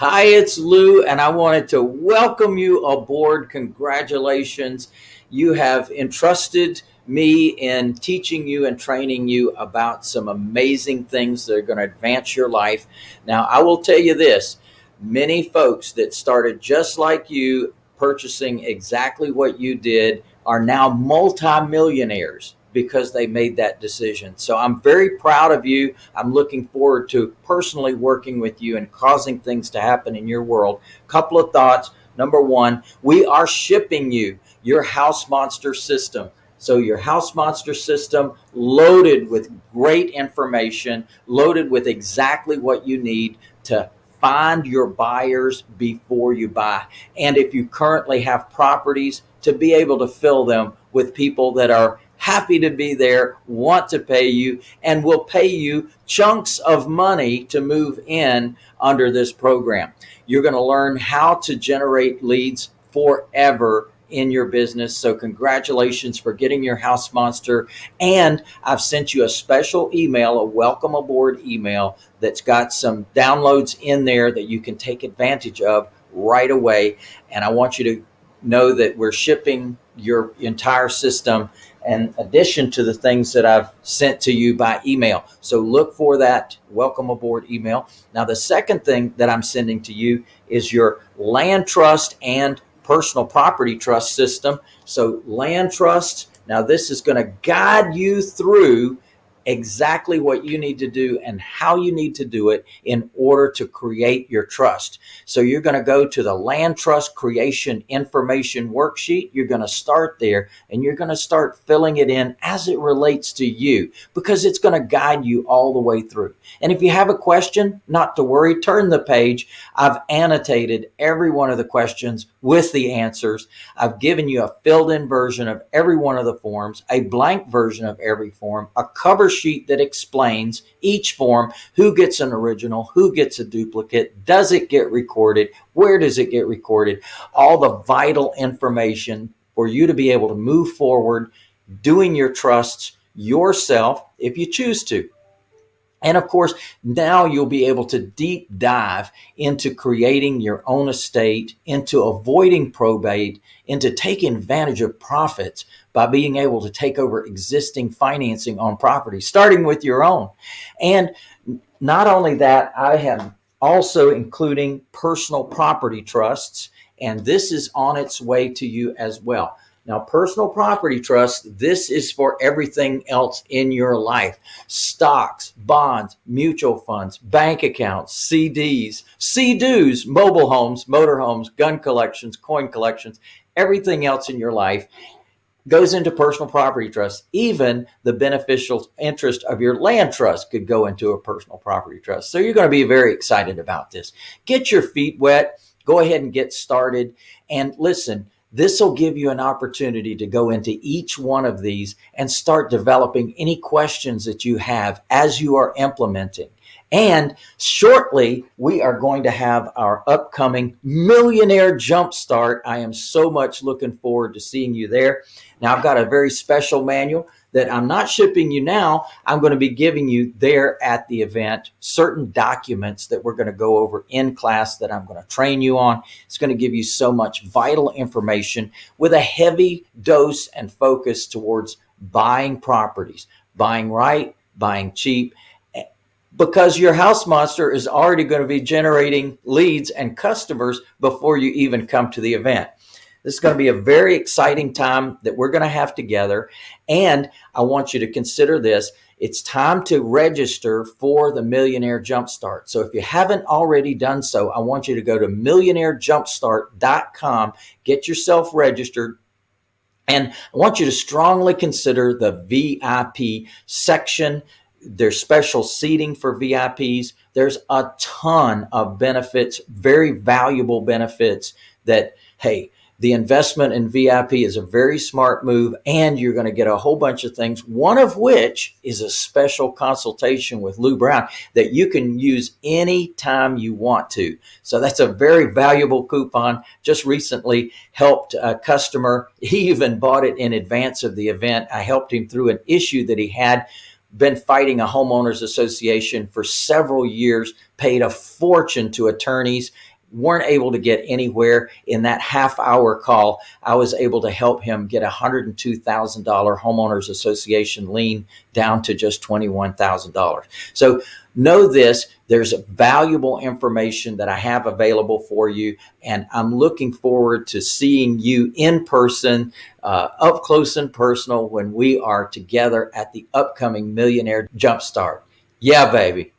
Hi, it's Lou, and I wanted to welcome you aboard. Congratulations. You have entrusted me in teaching you and training you about some amazing things that are going to advance your life. Now, I will tell you this many folks that started just like you, purchasing exactly what you did, are now multimillionaires because they made that decision. So I'm very proud of you. I'm looking forward to personally working with you and causing things to happen in your world. Couple of thoughts. Number one, we are shipping you your house monster system. So your house monster system loaded with great information, loaded with exactly what you need to find your buyers before you buy. And if you currently have properties to be able to fill them with people that are happy to be there, want to pay you, and will pay you chunks of money to move in under this program. You're going to learn how to generate leads forever in your business. So congratulations for getting your house monster. And I've sent you a special email, a welcome aboard email that's got some downloads in there that you can take advantage of right away. And I want you to know that we're shipping your entire system in addition to the things that I've sent to you by email. So look for that welcome aboard email. Now, the second thing that I'm sending to you is your land trust and personal property trust system. So land trust, now this is going to guide you through exactly what you need to do and how you need to do it in order to create your trust. So you're going to go to the land trust creation information worksheet. You're going to start there and you're going to start filling it in as it relates to you because it's going to guide you all the way through. And if you have a question, not to worry, turn the page. I've annotated every one of the questions with the answers. I've given you a filled in version of every one of the forms, a blank version of every form, a cover sheet that explains each form, who gets an original, who gets a duplicate, does it get recorded, where does it get recorded, all the vital information for you to be able to move forward doing your trusts yourself if you choose to. And of course, now you'll be able to deep dive into creating your own estate, into avoiding probate, into taking advantage of profits by being able to take over existing financing on property, starting with your own. And not only that, I have also including personal property trusts, and this is on its way to you as well. Now, personal property trust, this is for everything else in your life. Stocks, bonds, mutual funds, bank accounts, CDs, CDs, mobile homes, motorhomes, gun collections, coin collections, everything else in your life goes into personal property trust. Even the beneficial interest of your land trust could go into a personal property trust. So you're going to be very excited about this. Get your feet wet. Go ahead and get started. And listen, this will give you an opportunity to go into each one of these and start developing any questions that you have as you are implementing. And shortly, we are going to have our upcoming Millionaire Jumpstart. I am so much looking forward to seeing you there. Now, I've got a very special manual that I'm not shipping you now. I'm going to be giving you there at the event certain documents that we're going to go over in class that I'm going to train you on. It's going to give you so much vital information with a heavy dose and focus towards buying properties, buying right, buying cheap, because your house monster is already going to be generating leads and customers before you even come to the event. This is going to be a very exciting time that we're going to have together. And I want you to consider this. It's time to register for the Millionaire Jumpstart. So if you haven't already done so, I want you to go to millionairejumpstart.com, get yourself registered. And I want you to strongly consider the VIP section. There's special seating for VIPs. There's a ton of benefits, very valuable benefits that, hey, the investment in VIP is a very smart move, and you're going to get a whole bunch of things, one of which is a special consultation with Lou Brown that you can use any time you want to. So that's a very valuable coupon. Just recently helped a customer. He even bought it in advance of the event. I helped him through an issue that he had been fighting a homeowners association for several years paid a fortune to attorneys weren't able to get anywhere in that half hour call i was able to help him get a $102000 homeowners association lien down to just $21000 so know this there's valuable information that i have available for you and i'm looking forward to seeing you in person uh, up close and personal when we are together at the upcoming millionaire jumpstart. Yeah baby